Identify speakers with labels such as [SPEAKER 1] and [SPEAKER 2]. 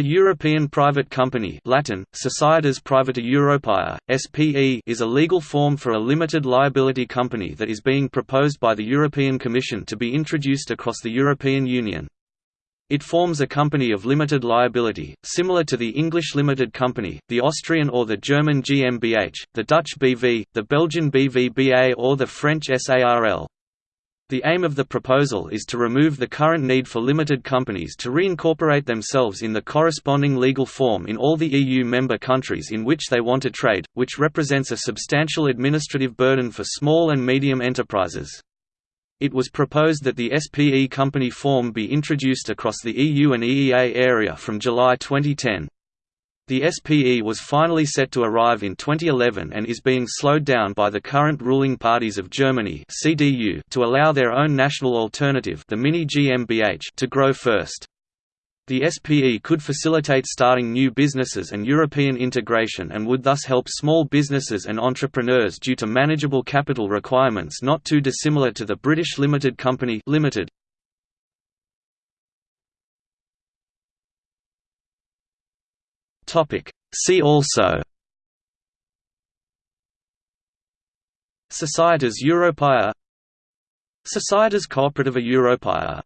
[SPEAKER 1] A European private company Latin, Societas Privata Europaea, SPE is a legal form for a limited liability company that is being proposed by the European Commission to be introduced across the European Union. It forms a company of limited liability, similar to the English limited company, the Austrian or the German GmbH, the Dutch BV, the Belgian BVBA or the French SARL. The aim of the proposal is to remove the current need for limited companies to reincorporate themselves in the corresponding legal form in all the EU member countries in which they want to trade, which represents a substantial administrative burden for small and medium enterprises. It was proposed that the SPE company form be introduced across the EU and EEA area from July 2010. The SPE was finally set to arrive in 2011 and is being slowed down by the current ruling parties of Germany CDU to allow their own national alternative the Mini GmbH to grow first. The SPE could facilitate starting new businesses and European integration and would thus help small businesses and entrepreneurs due to manageable capital requirements not too dissimilar to the British limited company limited. Topic. See also Societas Europaea Societas Cooperativa Europaea